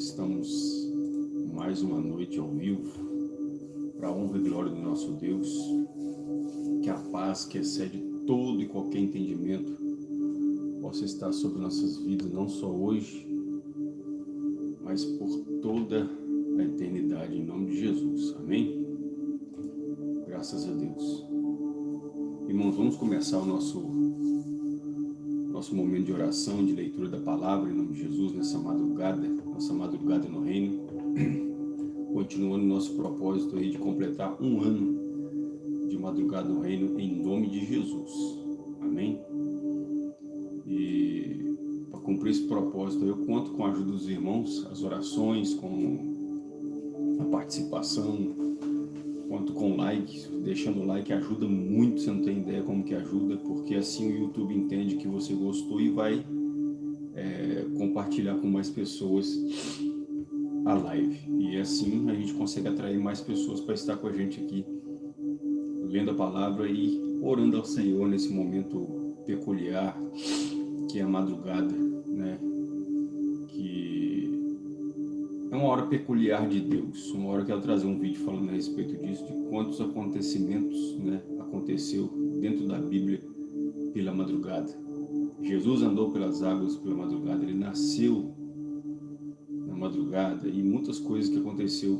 estamos mais uma noite ao vivo, para a honra e glória do nosso Deus, que a paz que excede todo e qualquer entendimento possa estar sobre nossas vidas, não só hoje, mas por toda a eternidade, em nome de Jesus. Amém? Graças a Deus. Irmãos, vamos começar o nosso, nosso momento de oração, de leitura da palavra, em nome de Jesus, nessa madrugada, nossa madrugada no reino. Continuando nosso propósito aí de completar um ano de madrugada no reino, em nome de Jesus. Amém? E para cumprir esse propósito, eu conto com a ajuda dos irmãos, as orações, com a participação, quanto com like, deixando o like ajuda muito, você não tem ideia como que ajuda, porque assim o YouTube entende que você gostou e vai compartilhar com mais pessoas a live. E assim a gente consegue atrair mais pessoas para estar com a gente aqui, lendo a palavra e orando ao Senhor nesse momento peculiar, que é a madrugada, né? É uma hora peculiar de Deus, uma hora que ela trazer um vídeo falando a respeito disso, de quantos acontecimentos né, aconteceu dentro da Bíblia pela madrugada. Jesus andou pelas águas pela madrugada, ele nasceu na madrugada e muitas coisas que aconteceu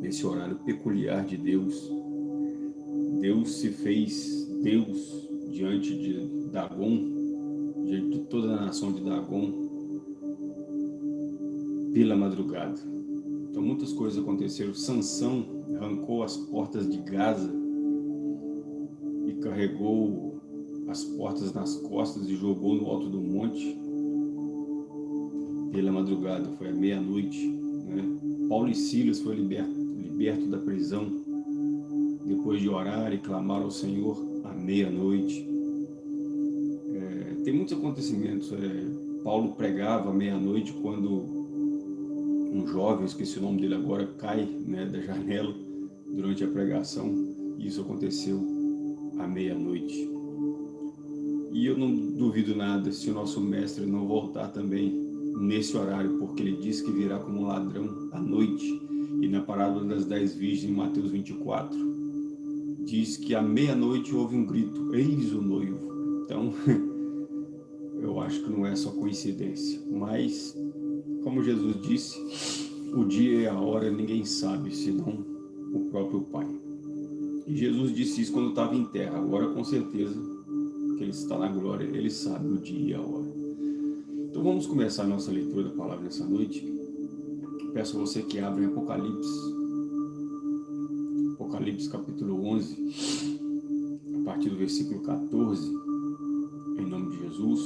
nesse horário peculiar de Deus. Deus se fez Deus diante de Dagon, diante de toda a nação de Dagon, pela madrugada. Então muitas coisas aconteceram. Sansão arrancou as portas de Gaza e carregou as portas nas costas e jogou no alto do monte pela madrugada, foi à meia-noite. Né? Paulo e Silas foi liberto, liberto da prisão depois de orar e clamar ao Senhor à meia-noite. É, tem muitos acontecimentos. É, Paulo pregava à meia-noite quando um jovem, esqueci o nome dele agora, cai né, da janela durante a pregação. Isso aconteceu à meia-noite. E eu não duvido nada se o nosso mestre não voltar também nesse horário, porque ele diz que virá como ladrão à noite. E na parábola das dez virgens, em Mateus 24, diz que à meia-noite houve um grito, eis o noivo. Então, eu acho que não é só coincidência, mas como Jesus disse, o dia e a hora ninguém sabe, senão o próprio Pai. E Jesus disse isso quando estava em terra, agora com certeza Ele está na glória, Ele sabe o dia e a hora. Então vamos começar a nossa leitura da palavra nessa noite. Peço a você que abra em Apocalipse, Apocalipse capítulo 11, a partir do versículo 14, em nome de Jesus.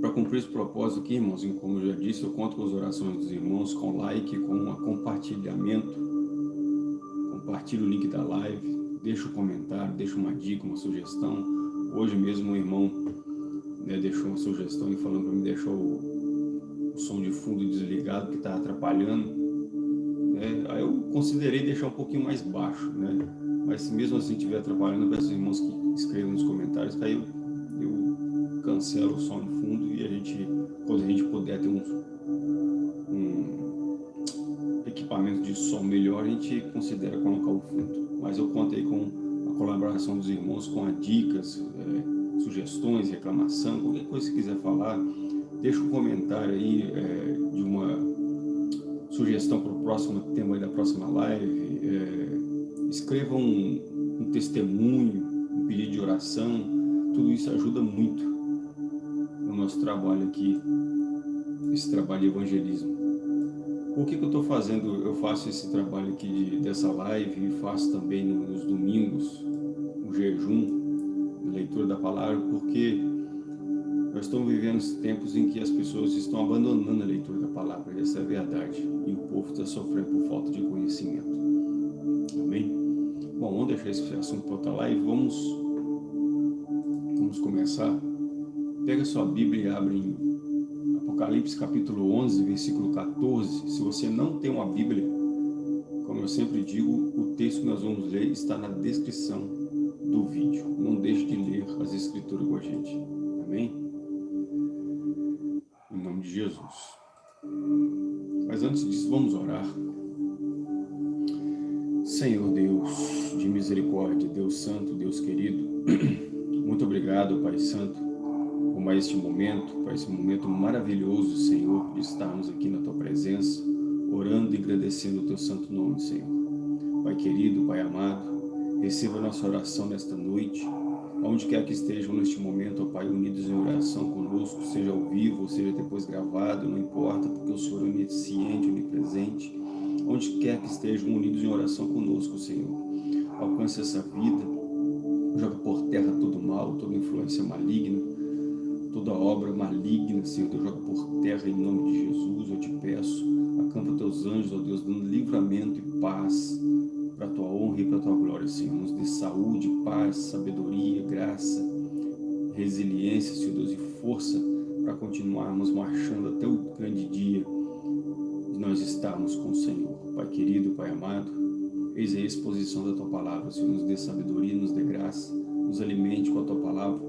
Para cumprir esse propósito aqui, irmãos, como eu já disse, eu conto com as orações dos irmãos, com like, com um compartilhamento. Compartilhe o link da live, deixa um comentário, deixa uma dica, uma sugestão. Hoje mesmo um irmão né, deixou uma sugestão e falando para mim deixar o, o, som de fundo desligado que está atrapalhando. Né? Aí eu considerei deixar um pouquinho mais baixo, né? Mas se mesmo assim estiver atrapalhando, eu peço aos irmãos que escrevam nos comentários, que aí eu, eu cancelo o som de fundo e a gente, quando a gente puder ter um, equipamento de som melhor, a gente considera colocar o fundo. Mas eu conto aí com colaboração dos irmãos, com as dicas, é, sugestões, reclamação, qualquer coisa que quiser falar, deixa um comentário aí é, de uma sugestão para o próximo tema da próxima live, é, escreva um, um testemunho, um pedido de oração, tudo isso ajuda muito nosso trabalho aqui, esse trabalho de evangelismo. Por que, que eu estou fazendo, eu faço esse trabalho aqui de, dessa live e faço também nos domingos, o jejum, leitura da palavra, porque nós estamos vivendo tempos em que as pessoas estão abandonando a leitura da palavra, essa é a verdade, e o povo está sofrendo por falta de conhecimento. Amém? Bom, vamos deixar esse assunto para outra live, vamos, vamos começar Pega sua Bíblia e abre em Apocalipse capítulo 11, versículo 14. Se você não tem uma Bíblia, como eu sempre digo, o texto que nós vamos ler está na descrição do vídeo. Não deixe de ler as escrituras com a gente. Amém? Em nome de Jesus. Mas antes disso, vamos orar. Senhor Deus de misericórdia, Deus Santo, Deus querido, muito obrigado, Pai Santo, por mais este momento, por esse momento maravilhoso, Senhor, de estarmos aqui na Tua presença, orando e agradecendo o Teu santo nome, Senhor. Pai querido, Pai amado, receba nossa oração nesta noite, onde quer que estejam neste momento, ó Pai, unidos em oração conosco, seja ao vivo, ou seja depois gravado, não importa, porque o Senhor é onisciente, onipresente, onde quer que estejam unidos em oração conosco, Senhor. Alcance essa vida, joga por terra todo mal, toda influência maligna, toda obra maligna, Senhor, Deus, joga por terra em nome de Jesus, eu te peço, acampa teus anjos, ó Deus, dando livramento e paz, para a tua honra e para a tua glória, Senhor. Nos dê saúde, paz, sabedoria, graça, resiliência, Senhor Deus, e força para continuarmos marchando até o grande dia de nós estarmos com o Senhor. Pai querido, Pai amado, eis a exposição da tua palavra, Senhor, nos dê sabedoria, nos dê graça, nos alimente com a tua palavra,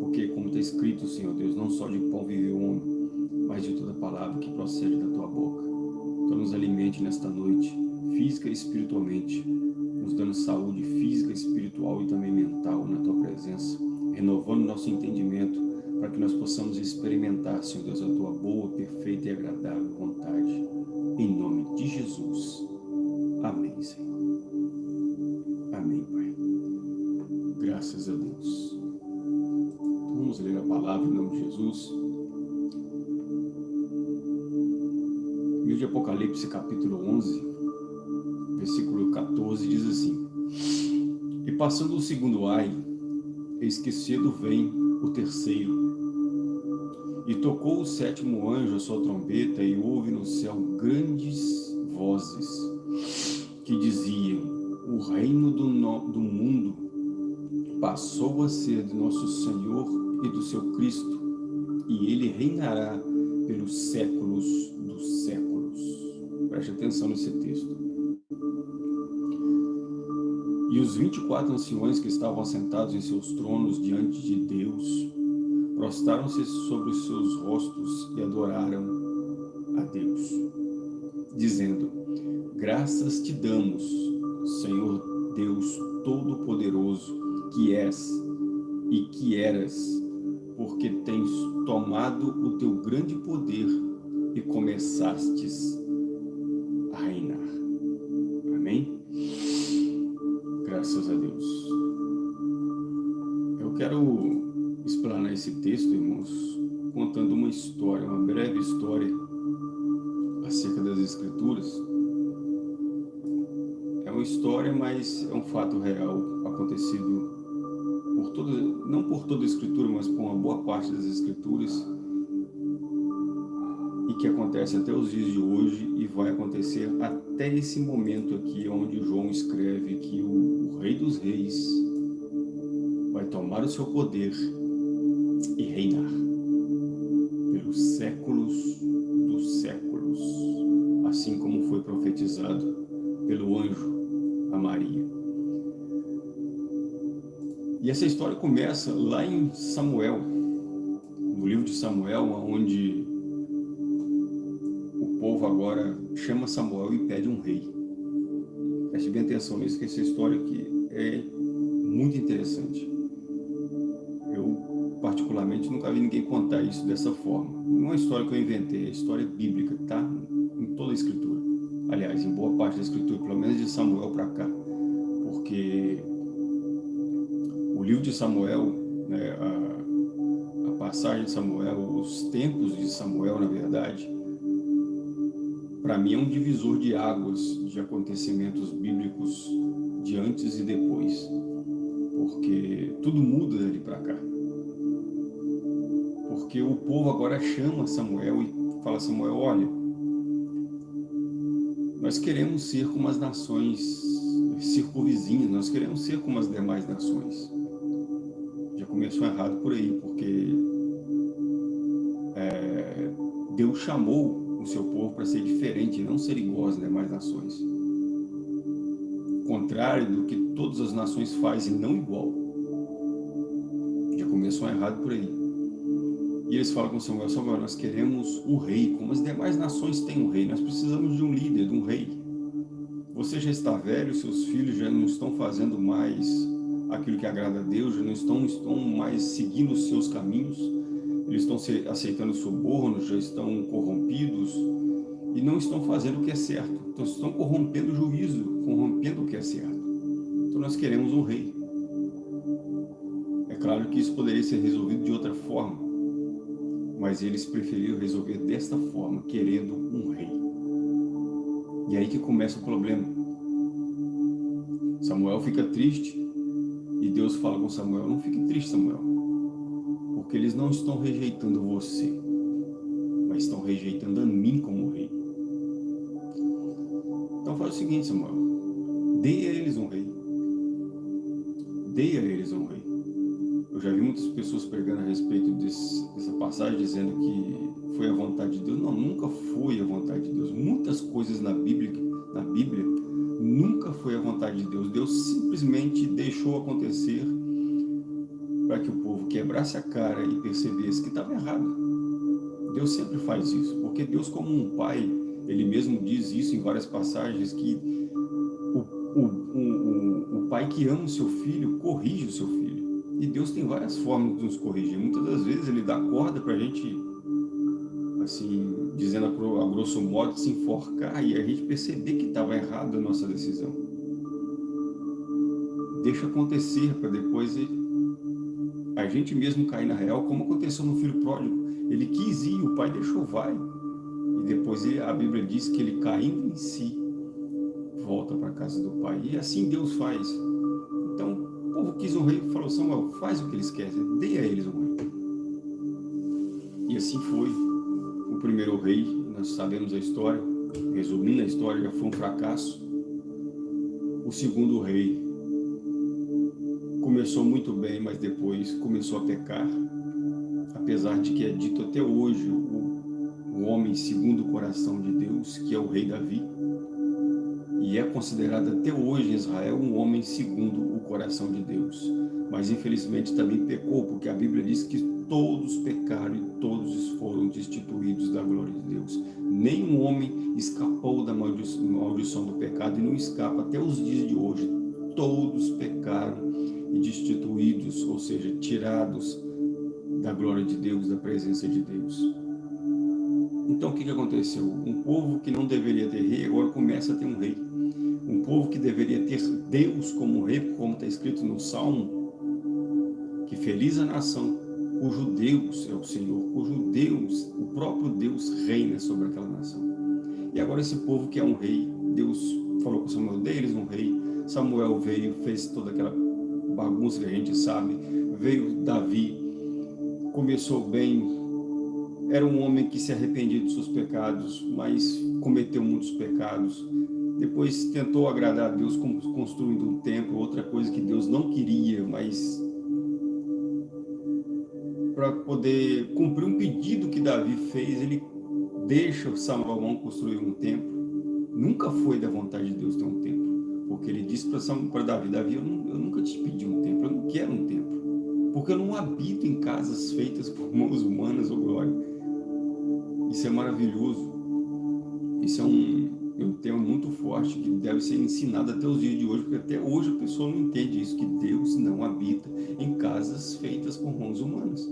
porque como está escrito, Senhor Deus, não só de pão vive o homem, mas de toda palavra que procede da tua boca. Então nos alimente nesta noite, física e espiritualmente, nos dando saúde física, espiritual e também mental na Tua presença, renovando nosso entendimento para que nós possamos experimentar, Senhor Deus, a Tua boa, perfeita e agradável vontade. Em nome de Jesus. Amém, Senhor. Amém, Pai. Graças a Deus. Então, vamos ler a palavra em nome de Jesus. Livro de Apocalipse, capítulo 11, versículo 14, diz assim, E passando o segundo ai, eis que cedo vem o terceiro, e tocou o sétimo anjo a sua trombeta, e houve no céu grandes vozes, que diziam, o reino do, no, do mundo passou a ser de nosso Senhor e do seu Cristo, e ele reinará pelos séculos dos séculos. Preste atenção nesse texto. E os vinte e quatro anciões que estavam sentados em seus tronos diante de Deus, prostraram-se sobre os seus rostos e adoraram a Deus, dizendo, Graças te damos, Senhor Deus Todo-Poderoso, que és e que eras, porque tens tomado o teu grande poder e começastes esse texto, irmãos, contando uma história, uma breve história acerca das Escrituras. É uma história, mas é um fato real acontecido por toda, não por toda a Escritura, mas por uma boa parte das Escrituras e que acontece até os dias de hoje e vai acontecer até esse momento aqui, onde João escreve que o, o Rei dos Reis vai tomar o seu poder e reinar pelos séculos dos séculos, assim como foi profetizado pelo anjo a Maria. E essa história começa lá em Samuel, no livro de Samuel, onde povo agora chama Samuel e pede um rei. Preste bem atenção nisso, que essa história aqui é muito interessante. Particularmente, nunca vi ninguém contar isso dessa forma. Não é uma história que eu inventei, é história bíblica, tá? Em toda a escritura. Aliás, em boa parte da escritura, pelo menos de Samuel para cá. Porque o livro de Samuel, né, a, a passagem de Samuel, os tempos de Samuel, na verdade, para mim é um divisor de águas de acontecimentos bíblicos de antes e depois, porque tudo muda dali para cá. Porque o povo agora chama Samuel e fala, Samuel, olha, nós queremos ser como as nações circunvizinhas, nós queremos ser como as demais nações. Já começou errado por aí, porque é, Deus chamou o seu povo para ser diferente, não ser igual às demais nações. Contrário do que todas as nações fazem, não igual. Já começou errado por aí. E eles falam com Samuel, Samuel, nós queremos um rei, como as demais nações têm um rei, nós precisamos de um líder, de um rei. Você já está velho, seus filhos já não estão fazendo mais aquilo que agrada a Deus, já não estão, estão mais seguindo os seus caminhos, eles estão aceitando subornos, já estão corrompidos e não estão fazendo o que é certo. Então estão corrompendo o juízo, corrompendo o que é certo. Então nós queremos um rei. É claro que isso poderia ser resolvido de outra forma, mas eles preferiram resolver desta forma, querendo um rei. E aí que começa o problema. Samuel fica triste e Deus fala com Samuel, não fique triste Samuel, porque eles não estão rejeitando você, mas estão rejeitando a mim como rei. Então faz o seguinte Samuel, dê a eles um rei, dê a eles um rei. Eu já vi muitas pessoas pregando a respeito desse, dessa passagem, dizendo que foi a vontade de Deus. Não, nunca foi a vontade de Deus. Muitas coisas na Bíblia, na Bíblia nunca foi a vontade de Deus. Deus simplesmente deixou acontecer para que o povo quebrasse a cara e percebesse que estava errado. Deus sempre faz isso, porque Deus como um pai, ele mesmo diz isso em várias passagens, que o, o, o, o pai que ama o seu filho, corrige o seu filho. E Deus tem várias formas de nos corrigir. Muitas das vezes Ele dá corda para a gente, assim, dizendo a grosso modo, se enforcar e a gente perceber que estava errada a nossa decisão. Deixa acontecer para depois a gente mesmo cair na real, como aconteceu no filho pródigo. Ele quis ir, o pai deixou, vai. E depois a Bíblia diz que ele caindo em si, volta para a casa do pai. E assim Deus faz. Povo quis um rei falou, Samuel, faz o que eles querem, dê a eles um rei. E assim foi. O primeiro rei, nós sabemos a história, resumindo a história, já foi um fracasso. O segundo rei começou muito bem, mas depois começou a pecar. Apesar de que é dito até hoje o, o homem segundo o coração de Deus, que é o rei Davi, e é considerado até hoje em Israel um homem segundo coração de Deus. Mas infelizmente também pecou, porque a Bíblia diz que todos pecaram e todos foram destituídos da glória de Deus. Nenhum homem escapou da maldição do pecado e não escapa até os dias de hoje. Todos pecaram e destituídos, ou seja, tirados da glória de Deus, da presença de Deus. Então o que, aconteceu? Um povo que não deveria ter rei, agora começa a ter um rei um povo que deveria ter Deus como rei, como está escrito no Salmo, que feliz a nação cujo Deus é o Senhor, cujo Deus, o próprio Deus reina sobre aquela nação. E agora esse povo que é um rei, Deus falou com Samuel, deles um rei, Samuel veio, fez toda aquela bagunça que a gente sabe, veio Davi, começou bem, era um homem que se arrependia dos seus pecados, mas cometeu muitos pecados, depois tentou agradar a Deus construindo um templo, outra coisa que Deus não queria, mas para poder cumprir um pedido que Davi fez, ele deixa Salomão construir um templo. Nunca foi da vontade de Deus ter um templo, porque ele disse para Davi, Davi, eu, não, eu nunca te pedi um templo, eu não quero um templo, porque eu não habito em casas feitas por mãos humanas, ou glória. Isso é maravilhoso. Isso é um, um tema muito forte que deve ser ensinado até os dias de hoje, porque até hoje a pessoa não entende isso, que Deus não habita em casas feitas por mãos humanas.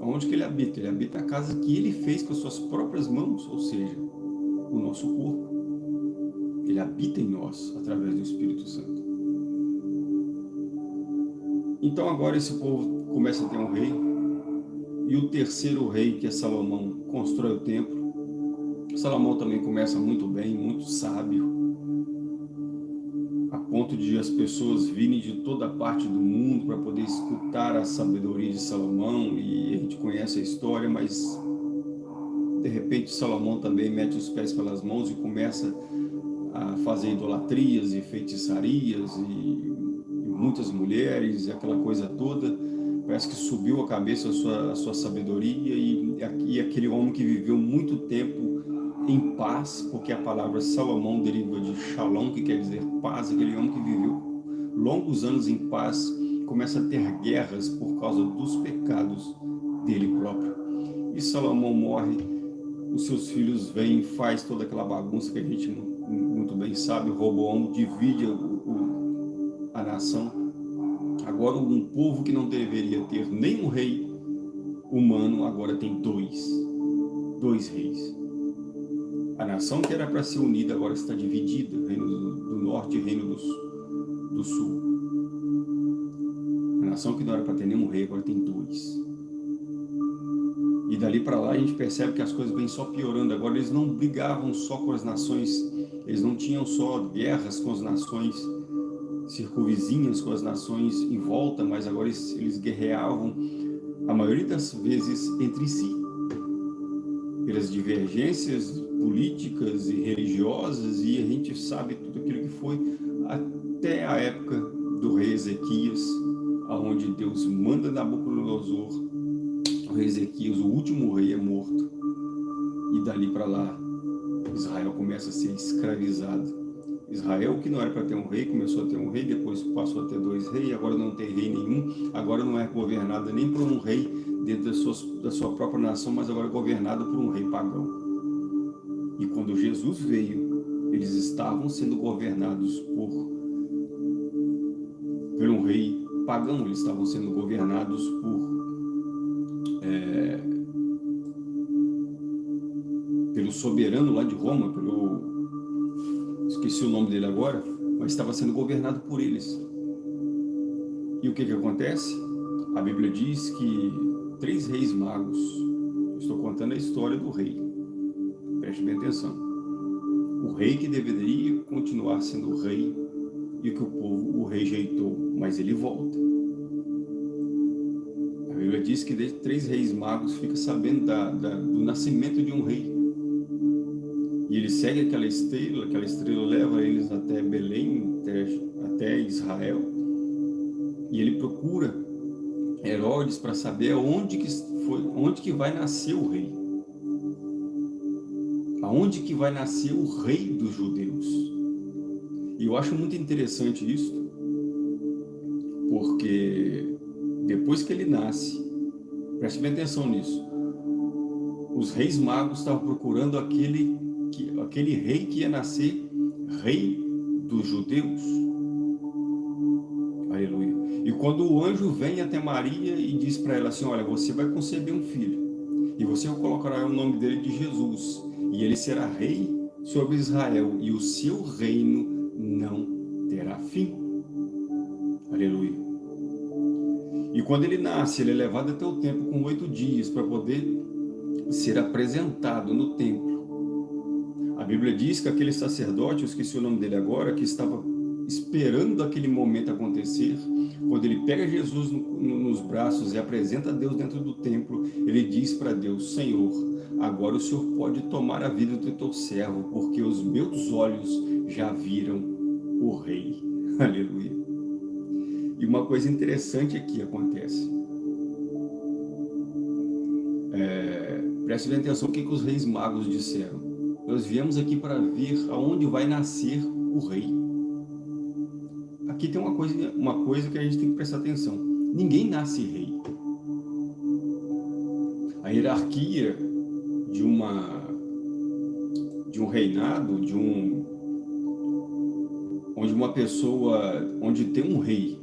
Onde que ele habita? Ele habita a casa que ele fez com as suas próprias mãos, ou seja, o nosso corpo. Ele habita em nós, através do Espírito Santo. Então agora esse povo começa a ter um rei, e o terceiro rei, que é Salomão, constrói o templo, Salomão também começa muito bem, muito sábio, a ponto de as pessoas virem de toda parte do mundo para poder escutar a sabedoria de Salomão, e a gente conhece a história, mas de repente Salomão também mete os pés pelas mãos e começa a fazer idolatrias e feitiçarias e, e muitas mulheres e aquela coisa toda, parece que subiu a cabeça a sua, a sua sabedoria e, e aquele homem que viveu muito tempo em paz, porque a palavra Salomão deriva de Shalom, que quer dizer paz, aquele homem que viveu longos anos em paz, começa a ter guerras por causa dos pecados dele próprio. E Salomão morre, os seus filhos vêm, faz toda aquela bagunça que a gente muito bem sabe, Roboão divide o, o, a nação. Agora um povo que não deveria ter nem um rei humano, agora tem dois, dois reis. A nação que era para ser unida agora está dividida, reino do, norte e reino do, do sul. A nação que não era para ter nenhum rei, agora tem dois. E dali para lá a gente percebe que as coisas vêm só piorando. Agora eles não brigavam só com as nações, eles não tinham só guerras com as nações circunvizinhas, com as nações em volta, mas agora eles, eles guerreavam a maioria das vezes entre si, pelas divergências políticas e religiosas, e a gente sabe tudo aquilo que foi até a época do rei Ezequias, aonde Deus manda Nabucodonosor, o rei Ezequias, o último rei, é morto, e dali para lá Israel começa a ser escravizado Israel, que não era para ter um rei, começou a ter um rei, depois passou a ter dois reis, agora não tem rei nenhum, agora não é governada nem por um rei dentro da sua, da sua própria nação, mas agora é governada por um rei pagão. E quando Jesus veio, eles estavam sendo governados por, por um rei pagão, eles estavam sendo governados por é, pelo soberano lá de Roma, pelo esqueci o nome dele agora, mas estava sendo governado por eles. E o que que acontece? A Bíblia diz que três reis magos, estou contando a história do rei, preste bem atenção, o rei que deveria continuar sendo rei e que o povo o rejeitou, mas ele volta. A Bíblia diz que três reis magos ficam sabendo da, da, do nascimento de um rei e ele segue aquela estrela, aquela estrela leva eles até Belém, até, até Israel. E ele procura Herodes para saber onde que, foi, onde que vai nascer o rei. Aonde que vai nascer o rei dos judeus. E eu acho muito interessante isso, porque depois que ele nasce, preste bem atenção nisso, os reis magos estavam procurando aquele que, aquele rei que ia nascer rei dos judeus. Aleluia. E quando o anjo vem até Maria e diz para ela assim, olha, você vai conceber um filho, e você colocará o nome dele de Jesus, e ele será rei sobre Israel, e o seu reino não terá fim. Aleluia. E quando ele nasce, ele é levado até o templo com oito dias para poder ser apresentado no templo. Bíblia diz que aquele sacerdote, eu esqueci o nome dele agora, que estava esperando aquele momento acontecer, quando ele pega Jesus no, no, nos braços e apresenta Deus dentro do templo, ele diz para Deus, Senhor, agora o Senhor pode tomar a vida do teu servo, porque os meus olhos já viram o Rei. Aleluia. E uma coisa interessante aqui acontece. É, preste bem atenção o que, que os reis magos disseram. Nós viemos aqui para ver aonde vai nascer o rei. Aqui tem uma coisa, uma coisa que a gente tem que prestar atenção. Ninguém nasce rei. A hierarquia de uma de um reinado, de um onde uma pessoa, onde tem um rei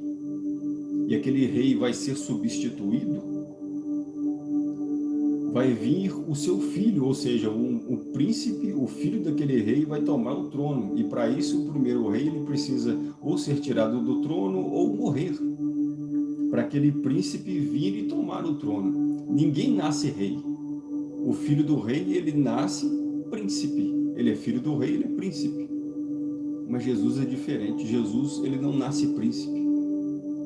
e aquele rei vai ser substituído, vai vir o seu filho, ou seja, um, o príncipe, o filho daquele rei vai tomar o trono. E para isso o primeiro rei ele precisa ou ser tirado do trono ou morrer. Para aquele príncipe vir e tomar o trono. Ninguém nasce rei. O filho do rei ele nasce príncipe. Ele é filho do rei, ele é príncipe. Mas Jesus é diferente. Jesus ele não nasce príncipe.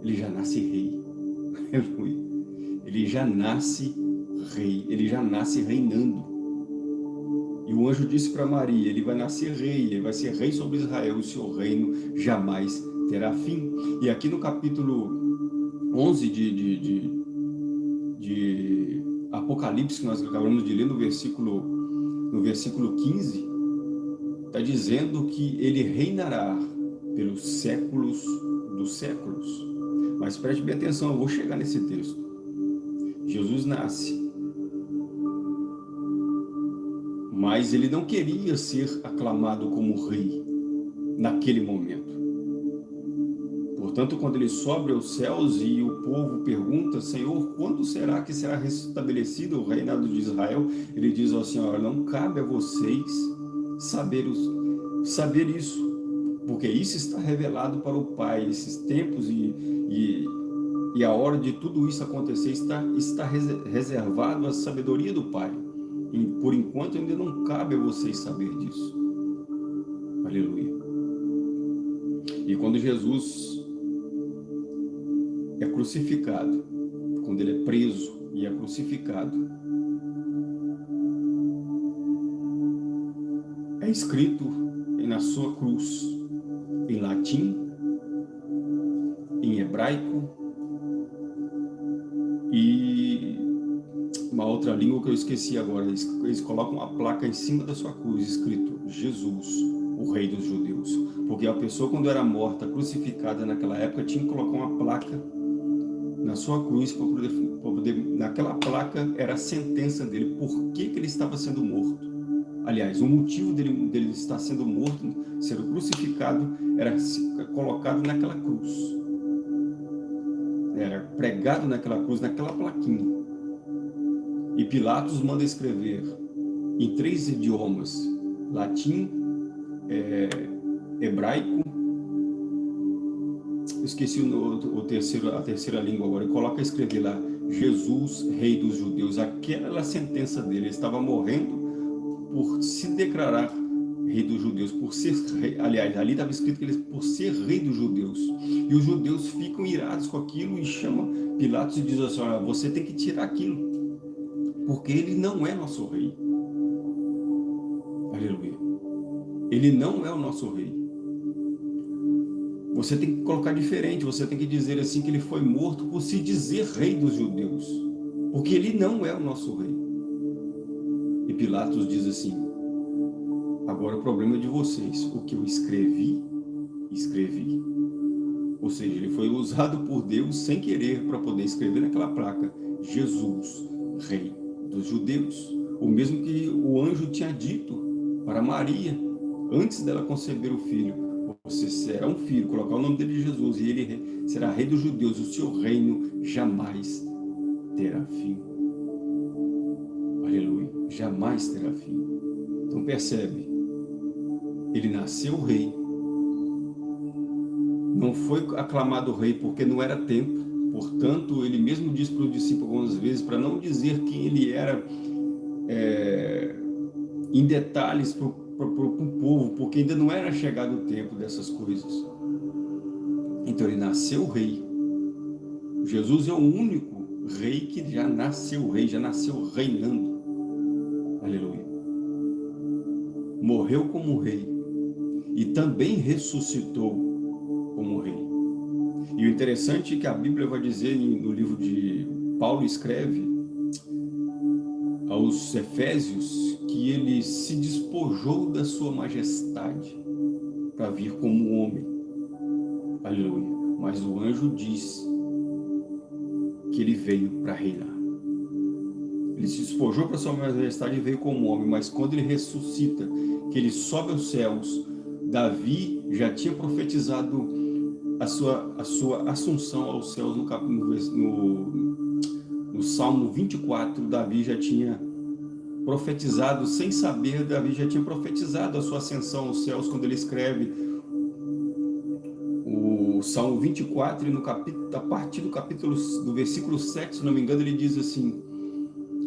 Ele já nasce rei. Ele já nasce rei, ele já nasce reinando. E o anjo disse para Maria, ele vai nascer rei, ele vai ser rei sobre Israel, o seu reino jamais terá fim. E aqui no capítulo 11 de, de, de, de Apocalipse, que nós acabamos de ler no versículo, no versículo 15, está dizendo que ele reinará pelos séculos dos séculos. Mas preste bem atenção, eu vou chegar nesse texto. Jesus nasce. Mas ele não queria ser aclamado como rei naquele momento. Portanto, quando ele sobe aos céus e o povo pergunta, Senhor, quando será que será restabelecido o reinado de Israel? Ele diz ao Senhor, não cabe a vocês saber, os, saber isso, porque isso está revelado para o Pai, esses tempos e, e, e a hora de tudo isso acontecer está, está reservado à sabedoria do Pai. Por enquanto ainda não cabe a vocês saber disso. Aleluia. E quando Jesus é crucificado, quando ele é preso e é crucificado, é escrito na sua cruz, em latim, em hebraico e outra língua que eu esqueci agora. Eles colocam uma placa em cima da sua cruz, escrito Jesus, o rei dos judeus. Porque a pessoa quando era morta, crucificada naquela época, tinha que colocar uma placa na sua cruz para poder, poder, naquela placa era a sentença dele, por que, que ele estava sendo morto. Aliás, o motivo dele, dele estar sendo morto, sendo crucificado, era colocado naquela cruz. Era pregado naquela cruz, naquela plaquinha. E Pilatos manda escrever em três idiomas, latim, é, hebraico, esqueci o, o, terceiro, a terceira língua agora, e coloca escrever lá, Jesus, rei dos judeus. Aquela sentença dele, ele estava morrendo por se declarar rei dos judeus, por ser rei, aliás, ali estava escrito que ele por ser rei dos judeus. E os judeus ficam irados com aquilo e chamam Pilatos e diz assim, olha, você tem que tirar aquilo, porque ele não é nosso rei. Aleluia. Ele não é o nosso rei. Você tem que colocar diferente, você tem que dizer assim que ele foi morto por se dizer rei dos judeus, porque ele não é o nosso rei. E Pilatos diz assim, agora o problema é de vocês, o que eu escrevi, escrevi. Ou seja, ele foi usado por Deus sem querer para poder escrever naquela placa, Jesus, rei dos judeus. O mesmo que o anjo tinha dito para Maria, antes dela conceber o filho. Você será um filho, colocar o nome dele de Jesus, e ele será rei dos judeus, o seu reino jamais terá fim jamais terá fim. Então percebe, ele nasceu rei, não foi aclamado rei porque não era tempo, portanto ele mesmo disse para o discípulo algumas vezes, para não dizer quem ele era é, em detalhes para o povo, porque ainda não era chegado o tempo dessas coisas. Então ele nasceu rei. Jesus é o único rei que já nasceu rei, já nasceu reinando. Aleluia. Morreu como rei e também ressuscitou como rei. E o interessante é que a Bíblia vai dizer no livro de Paulo escreve aos Efésios que ele se despojou da sua majestade para vir como homem. Aleluia. Mas o anjo diz que ele veio para reinar. Ele se despojou para sua majestade e veio como homem, mas quando ele ressuscita, que ele sobe aos céus, Davi já tinha profetizado a sua, a sua assunção aos céus no, no, no Salmo 24, Davi já tinha profetizado, sem saber, Davi já tinha profetizado a sua ascensão aos céus, quando ele escreve o Salmo 24, e no capítulo, a partir do capítulo, do versículo 7, se não me engano, ele diz assim,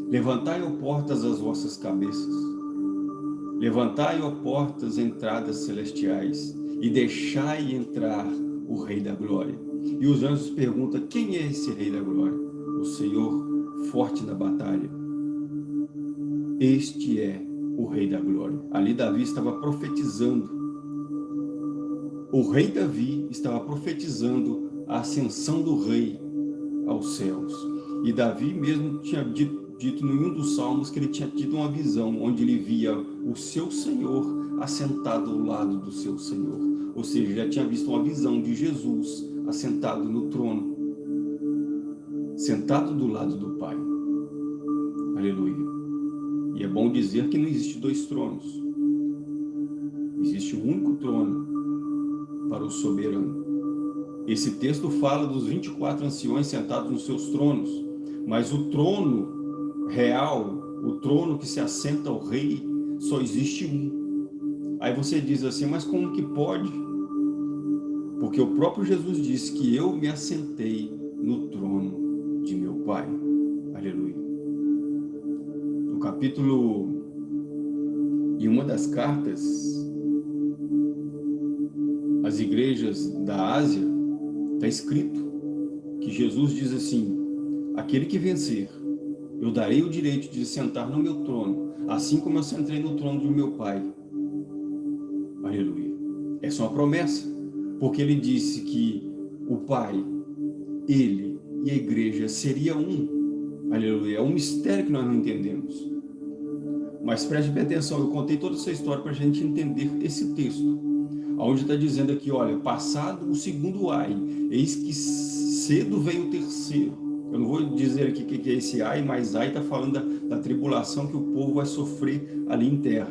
Levantai, ó portas, as vossas cabeças. Levantai, ó portas, entradas celestiais, e deixai entrar o Rei da Glória. E os anjos perguntam, quem é esse Rei da Glória? O Senhor, forte na batalha. Este é o Rei da Glória. Ali Davi estava profetizando. O rei Davi estava profetizando a ascensão do rei aos céus. E Davi mesmo tinha dito dito em um dos salmos que ele tinha tido uma visão onde ele via o seu Senhor assentado ao lado do seu Senhor. Ou seja, já tinha visto uma visão de Jesus assentado no trono, sentado do lado do Pai. Aleluia. E é bom dizer que não existe dois tronos. Existe um único trono para o soberano. Esse texto fala dos 24 anciões sentados nos seus tronos, mas o trono real, o trono que se assenta ao rei, só existe um. Aí você diz assim, mas como que pode? Porque o próprio Jesus disse que eu me assentei no trono de meu Pai. Aleluia. No capítulo, em uma das cartas, às igrejas da Ásia, está escrito que Jesus diz assim, aquele que vencer, eu darei o direito de sentar no meu trono, assim como eu sentei no trono do meu Pai. Aleluia. Essa é uma promessa, porque ele disse que o Pai, ele e a igreja seria um. Aleluia. É um mistério que nós não entendemos. Mas preste bem atenção, eu contei toda essa história para a gente entender esse texto. Onde está dizendo aqui, olha, passado o segundo ai, eis que cedo vem o terceiro. Eu não vou dizer aqui o que é esse ai, mas ai está falando da, da, tribulação que o povo vai sofrer ali em terra.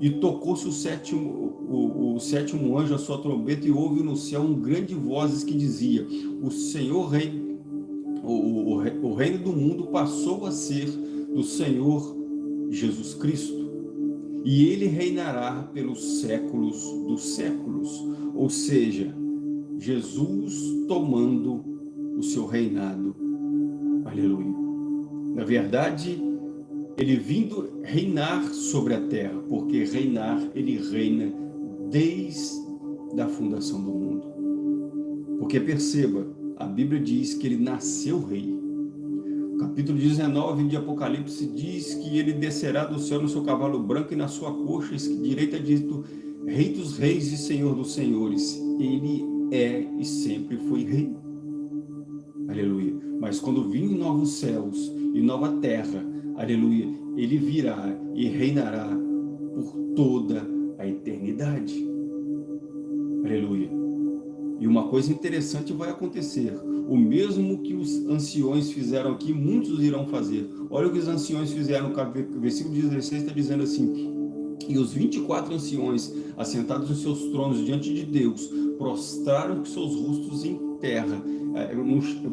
E tocou-se o sétimo, o, o, sétimo anjo a sua trombeta e houve no céu um grande vozes que dizia, o Senhor rei, o, o, o reino do mundo passou a ser do Senhor Jesus Cristo e ele reinará pelos séculos dos séculos. Ou seja, Jesus tomando o seu reinado. Aleluia. Na verdade, ele vindo reinar sobre a terra, porque reinar, ele reina desde a fundação do mundo. Porque perceba, a Bíblia diz que ele nasceu rei capítulo 19 de Apocalipse diz que ele descerá do céu no seu cavalo branco e na sua coxa direita dito Rei dos reis e Senhor dos senhores. Ele é e sempre foi rei. Aleluia. Mas quando vir novos céus e nova terra, aleluia, ele virá e reinará por toda a eternidade. Aleluia. E uma coisa interessante vai acontecer. O mesmo que os anciões fizeram aqui, muitos irão fazer. Olha o que os anciões fizeram, o versículo 16 está dizendo assim, e os 24 anciões, assentados em seus tronos diante de Deus, prostraram seus rostos em terra, eh,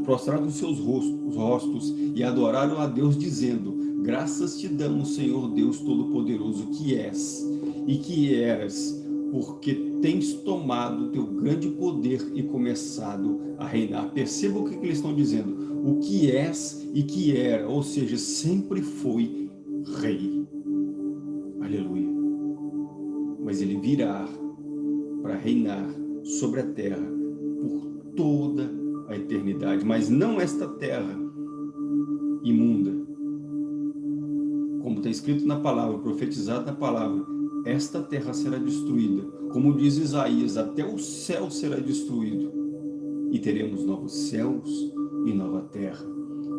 prostraram seus rostos, rostos e adoraram a Deus, dizendo, graças te damos, Senhor Deus Todo-Poderoso, que és e que eras, porque tens tomado teu grande poder e começado a reinar. Perceba o que, que eles estão dizendo. O que és e que era, ou seja, sempre foi rei. Aleluia. Mas ele virá para reinar sobre a terra por toda a eternidade. Mas não esta terra imunda. Como está escrito na palavra, profetizado na palavra, esta terra será destruída. Como diz Isaías, até o céu será destruído. E teremos novos céus e nova terra.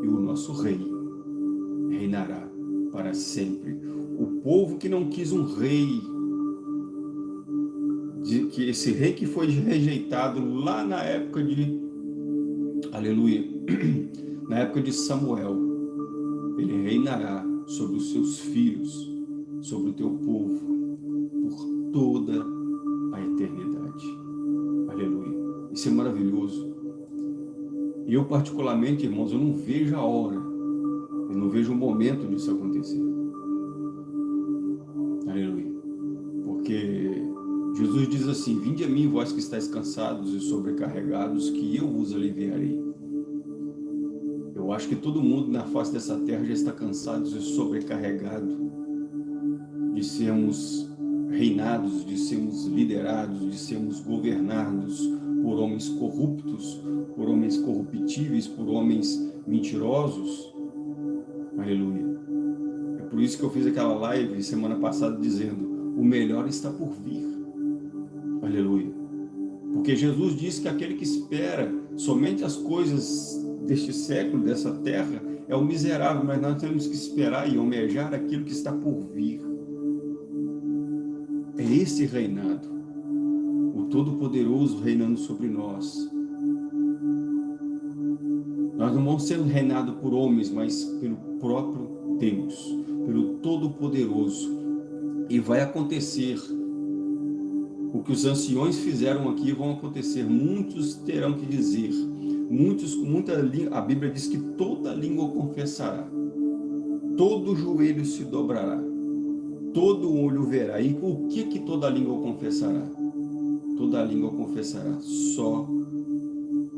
E o nosso rei reinará para sempre. O povo que não quis um rei, de, que esse rei que foi rejeitado lá na época de, aleluia, na época de Samuel, ele reinará sobre os seus filhos, sobre o teu povo, toda a eternidade. Aleluia. Isso é maravilhoso. E eu particularmente, irmãos, eu não vejo a hora, eu não vejo o momento disso acontecer. Aleluia. Porque Jesus diz assim, Vinde a mim, vós que estáis cansados e sobrecarregados, que eu vos aliviarei. Eu acho que todo mundo na face dessa terra já está cansado e sobrecarregado de sermos reinados, de sermos liderados, de sermos governados por homens corruptos, por homens corruptíveis, por homens mentirosos. Aleluia. É por isso que eu fiz aquela live semana passada dizendo, o melhor está por vir. Aleluia. Porque Jesus disse que aquele que espera somente as coisas deste século, dessa terra, é o miserável, mas nós temos que esperar e almejar aquilo que está por vir. É esse reinado, o Todo-Poderoso reinando sobre nós. Nós não vamos ser reinados por homens, mas pelo próprio Deus, pelo Todo-Poderoso. E vai acontecer o que os anciões fizeram aqui vão acontecer. Muitos terão que dizer, muitos, muita a Bíblia diz que toda língua confessará, todo joelho se dobrará, todo olho verá. E o que que toda língua confessará? Toda língua confessará só,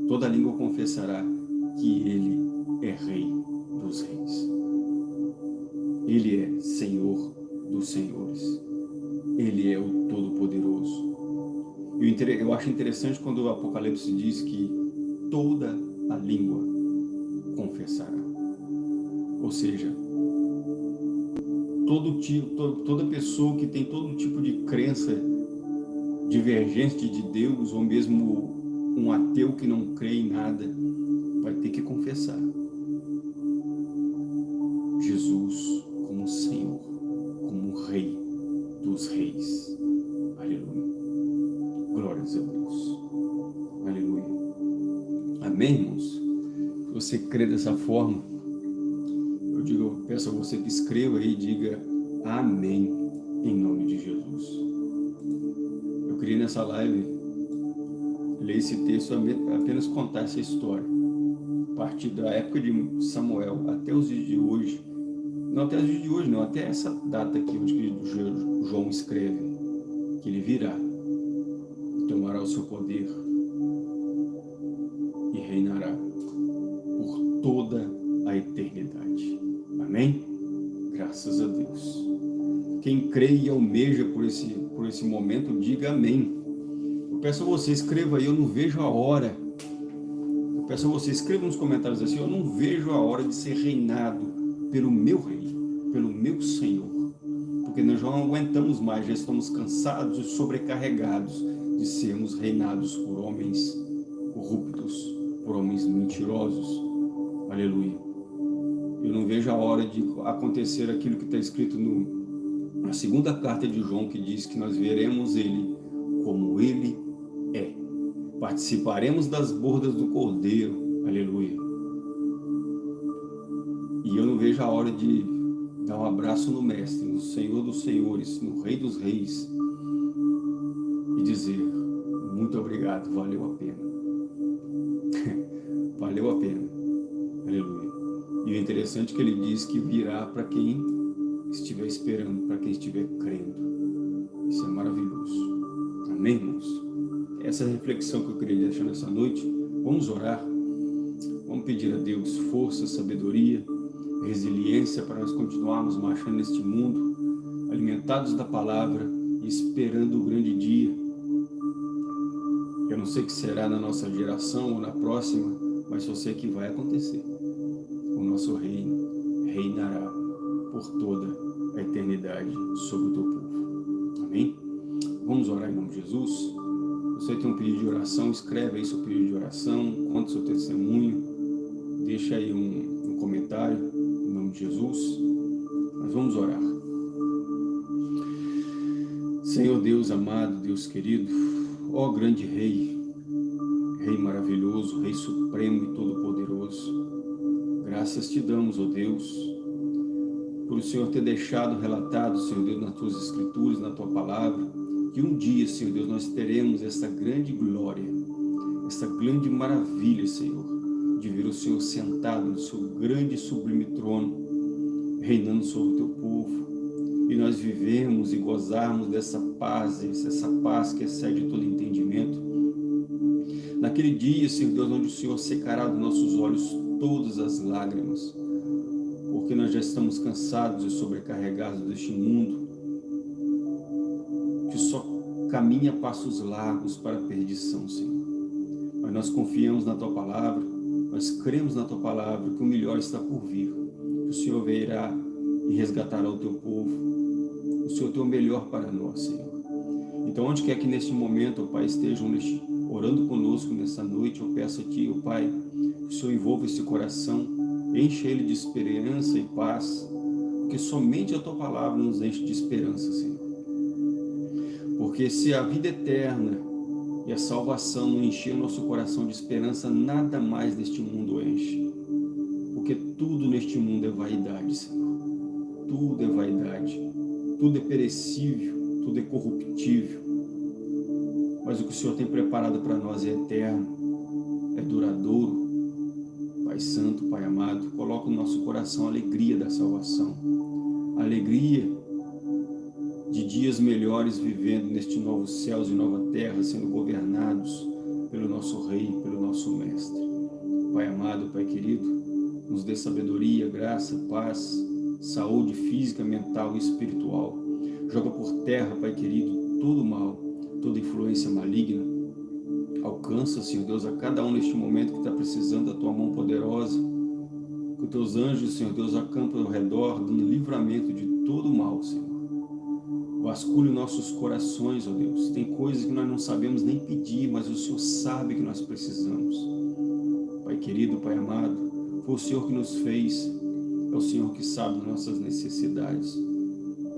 toda língua confessará que Ele é Rei dos Reis. Ele é Senhor dos Senhores. Ele é o Todo-Poderoso. Eu acho interessante quando o Apocalipse diz que toda a língua confessará. Ou seja, todo tipo, toda pessoa que tem todo tipo de crença divergente de Deus, ou mesmo um ateu que não crê em nada, vai ter que confessar. Jesus como Senhor, como Rei dos Reis. Aleluia. Glórias a Deus. Aleluia. Amém, irmãos? Se você crê dessa forma, peço a você que escreva e diga Amém, em nome de Jesus. Eu queria nessa live ler esse texto, apenas contar essa história. A partir da época de Samuel até os dias de hoje, não até os dias de hoje, não, até essa data aqui, onde João escreve, que ele virá, tomará o seu poder e reinará por toda a eternidade. Amém? Graças a Deus. Quem crê e almeja por esse, por esse momento, diga amém. Eu peço a você, escreva aí, eu não vejo a hora. Eu peço a você, escreva nos comentários assim, eu não vejo a hora de ser reinado pelo meu rei pelo meu Senhor. Porque nós não aguentamos mais, já estamos cansados e sobrecarregados de sermos reinados por homens corruptos, por homens mentirosos. Aleluia. Eu não vejo a hora de acontecer aquilo que está escrito no, na segunda carta de João, que diz que nós veremos ele como ele é. Participaremos das bordas do Cordeiro. Aleluia. E eu não vejo a hora de dar um abraço no Mestre, no Senhor dos Senhores, no Rei dos Reis e dizer, muito obrigado, valeu a pena. valeu a pena. E o interessante é que ele diz que virá para quem estiver esperando, para quem estiver crendo. Isso é maravilhoso. Amém, irmãos? Essa é reflexão que eu queria deixar nessa noite. Vamos orar. Vamos pedir a Deus força, sabedoria, resiliência para nós continuarmos marchando neste mundo, alimentados da palavra e esperando o grande dia. Eu não sei o que será na nossa geração ou na próxima, mas só sei que vai acontecer. O nosso reino reinará por toda a eternidade sobre o teu povo. Amém? Vamos orar em nome de Jesus? Você tem um pedido de oração, escreve aí seu pedido de oração, conta seu testemunho, deixa aí um, um comentário nome de Jesus, nós vamos orar. Senhor Deus amado, Deus querido, ó grande Rei, Rei maravilhoso, Rei supremo e todo-poderoso, graças te damos, ó Deus, por o Senhor ter deixado relatado, Senhor Deus, nas tuas escrituras, na tua palavra, que um dia, Senhor Deus, nós teremos essa grande glória, essa grande maravilha, Senhor, de ver o Senhor sentado no seu grande e sublime trono, reinando sobre o teu povo. E nós vivemos e gozarmos dessa paz, essa paz que excede todo entendimento. Naquele dia, Senhor Deus, onde o Senhor secará dos nossos olhos todas as lágrimas, porque nós já estamos cansados e sobrecarregados deste mundo, que só caminha passos largos para a perdição, Senhor. Mas nós confiamos na Tua Palavra, nós cremos na Tua Palavra que o melhor está por vir, que o Senhor virá e resgatará o Teu povo. O Senhor tem o melhor para nós, Senhor. Então, onde quer que neste momento, ó Pai, estejam orando conosco nessa noite, eu peço a Ti, ó Pai, que o Senhor envolva esse coração, enche ele de esperança e paz, porque somente a Tua Palavra nos enche de esperança, Senhor. Porque se a vida eterna e a salvação não encher nosso coração de esperança, nada mais neste mundo enche. Porque tudo neste mundo é vaidade, Senhor. tudo é vaidade, tudo é perecível, tudo é corruptível. Mas o que o Senhor tem preparado para nós é eterno, é duradouro. Pai Santo, Pai amado, coloca no nosso coração a alegria da salvação, a alegria de dias melhores vivendo neste novo céus e nova terra, sendo governados pelo nosso Rei, pelo nosso Mestre. Pai amado, Pai querido, nos dê sabedoria, graça, paz, saúde física, mental e espiritual. Joga por terra, Pai querido, todo mal, toda influência maligna. Alcança, Senhor Deus, a cada um neste momento que está precisando da Tua mão poderosa. Que os Teus anjos, Senhor Deus, acampem ao redor, dando livramento de todo mal, Senhor. Vasculhe nossos corações, ó Deus. Tem coisas que nós não sabemos nem pedir, mas o Senhor sabe que nós precisamos. Pai querido, Pai amado, foi o Senhor que nos fez, é o Senhor que sabe nossas necessidades.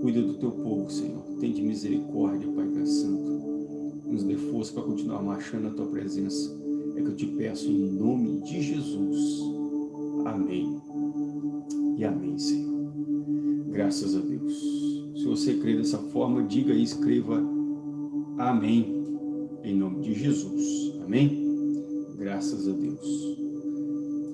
Cuida do teu povo, Senhor. Tem de misericórdia, Pai Santo. Nos dê força para continuar marchando a tua presença. É que eu te peço em nome de Jesus. Amém. E amém, Senhor. Graças a Deus. Se você crê dessa forma, diga e escreva Amém, em nome de Jesus. Amém? Graças a Deus.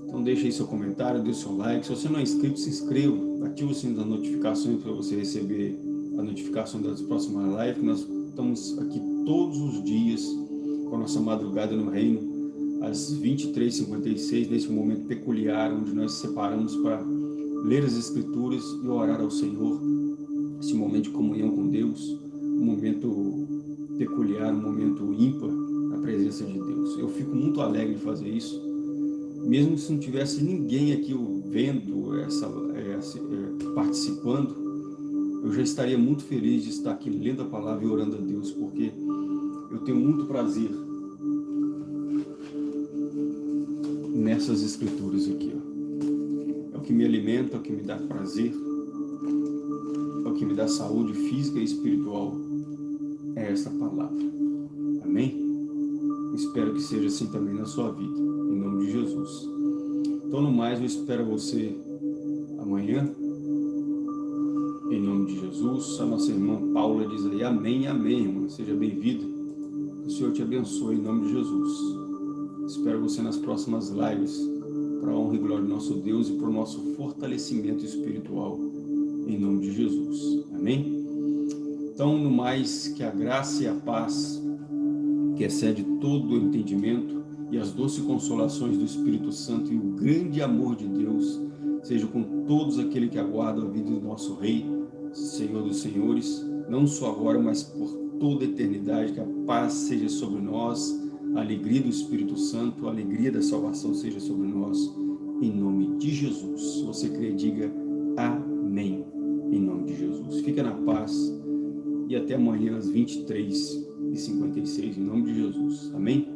Então deixe aí seu comentário, dê seu like. Se você não é inscrito, se inscreva. Ative o sininho das notificações para você receber a notificação das próximas lives. Nós estamos aqui todos os dias com a nossa madrugada no reino, às 23h56, nesse momento peculiar, onde nós separamos para ler as Escrituras e orar ao Senhor esse momento de comunhão com Deus, um momento peculiar, um momento ímpar na presença de Deus. Eu fico muito alegre de fazer isso, mesmo se não tivesse ninguém aqui vendo, essa, essa, é, participando, eu já estaria muito feliz de estar aqui lendo a palavra e orando a Deus, porque tenho muito prazer nessas escrituras aqui. Ó. É o que me alimenta, é o que me dá prazer, que me dá saúde física e espiritual é essa palavra. Amém? Espero que seja assim também na sua vida, em nome de Jesus. Então, no mais, eu espero você amanhã, em nome de Jesus. A nossa irmã Paula diz aí, amém, amém, irmã. Seja bem-vinda. O Senhor te abençoe, em nome de Jesus. Espero você nas próximas lives, para a honra e glória do nosso Deus e para o nosso fortalecimento espiritual em nome de Jesus. Amém? Então, no mais, que a graça e a paz, que excede todo o entendimento, e as doces consolações do Espírito Santo e o grande amor de Deus, seja com todos aqueles que aguardam a vida do nosso Rei, Senhor dos Senhores, não só agora, mas por toda a eternidade, que a paz seja sobre nós, a alegria do Espírito Santo, a alegria da salvação seja sobre nós, em nome de Jesus. Se você crê, diga Amém em nome de Jesus. Fica na paz e até amanhã às 23h56, em nome de Jesus. Amém?